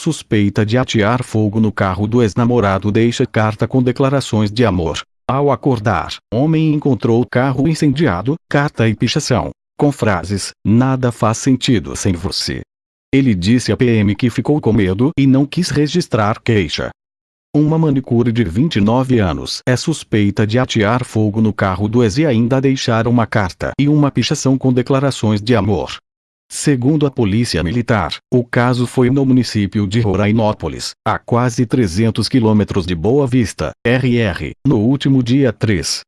suspeita de atear fogo no carro do ex-namorado deixa carta com declarações de amor. Ao acordar, homem encontrou carro incendiado, carta e pichação, com frases: Nada faz sentido sem você. Ele disse à PM que ficou com medo e não quis registrar queixa. Uma manicure de 29 anos é suspeita de atear fogo no carro do ex e ainda deixar uma carta e uma pichação com declarações de amor. Segundo a Polícia Militar, o caso foi no município de Rorainópolis, a quase 300 quilômetros de Boa Vista, RR, no último dia 3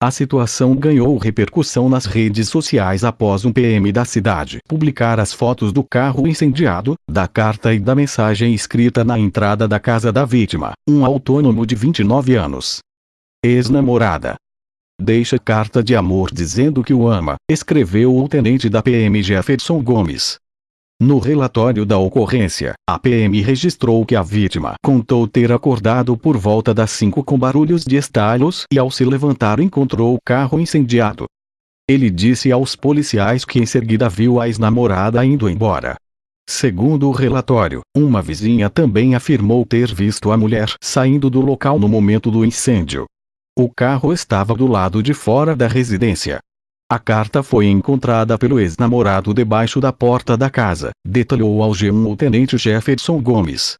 a situação ganhou repercussão nas redes sociais após um PM da cidade publicar as fotos do carro incendiado, da carta e da mensagem escrita na entrada da casa da vítima, um autônomo de 29 anos. Ex-namorada. Deixa carta de amor dizendo que o ama, escreveu o tenente da PM Jefferson Gomes. No relatório da ocorrência, a PM registrou que a vítima contou ter acordado por volta das 5 com barulhos de estalos e ao se levantar encontrou o carro incendiado. Ele disse aos policiais que em seguida viu a ex-namorada indo embora. Segundo o relatório, uma vizinha também afirmou ter visto a mulher saindo do local no momento do incêndio. O carro estava do lado de fora da residência. A carta foi encontrada pelo ex-namorado debaixo da porta da casa, detalhou ao G1 o tenente Jefferson Gomes.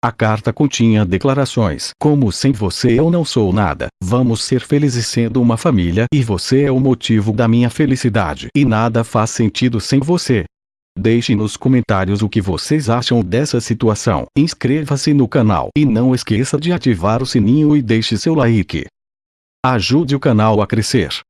A carta continha declarações como sem você eu não sou nada, vamos ser felizes sendo uma família e você é o motivo da minha felicidade e nada faz sentido sem você. Deixe nos comentários o que vocês acham dessa situação. Inscreva-se no canal e não esqueça de ativar o sininho e deixe seu like. Ajude o canal a crescer.